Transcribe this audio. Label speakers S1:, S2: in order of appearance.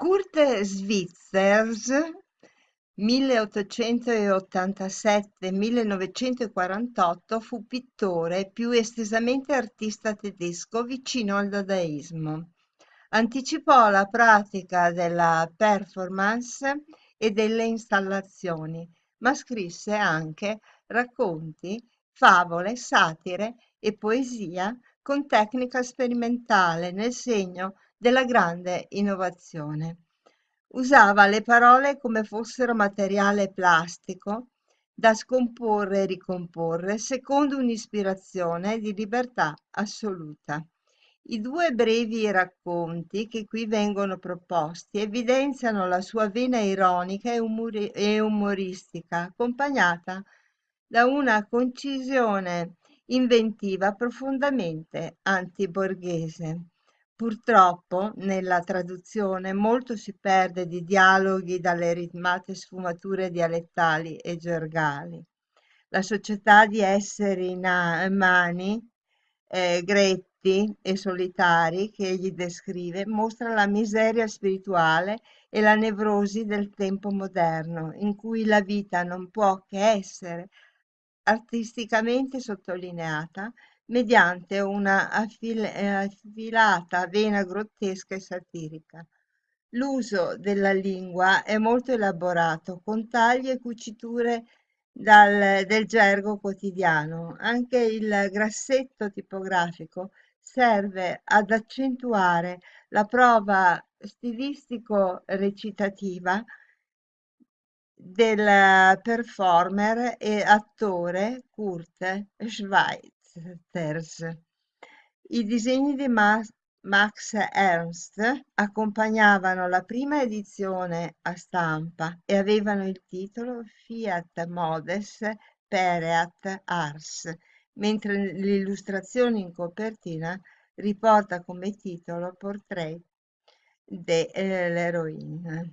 S1: Kurt Schwitters (1887-1948) fu pittore e più estesamente artista tedesco vicino al dadaismo. Anticipò la pratica della performance e delle installazioni, ma scrisse anche racconti, favole, satire e poesia con tecnica sperimentale nel segno della grande innovazione. Usava le parole come fossero materiale plastico da scomporre e ricomporre secondo un'ispirazione di libertà assoluta. I due brevi racconti che qui vengono proposti evidenziano la sua vena ironica e, umori- e umoristica, accompagnata da una concisione inventiva profondamente antiborghese. Purtroppo nella traduzione molto si perde di dialoghi dalle ritmate sfumature dialettali e gergali. La società di esseri umani, eh, gretti e solitari che egli descrive mostra la miseria spirituale e la nevrosi del tempo moderno, in cui la vita non può che essere artisticamente sottolineata mediante una affilata vena grottesca e satirica. L'uso della lingua è molto elaborato, con tagli e cuciture dal, del gergo quotidiano. Anche il grassetto tipografico serve ad accentuare la prova stilistico-recitativa del performer e attore Kurt Schweitzer. Thers. I disegni di Max Ernst accompagnavano la prima edizione a stampa e avevano il titolo Fiat Modes Pereat Ars, mentre l'illustrazione in copertina riporta come titolo Portrait dell'eroina.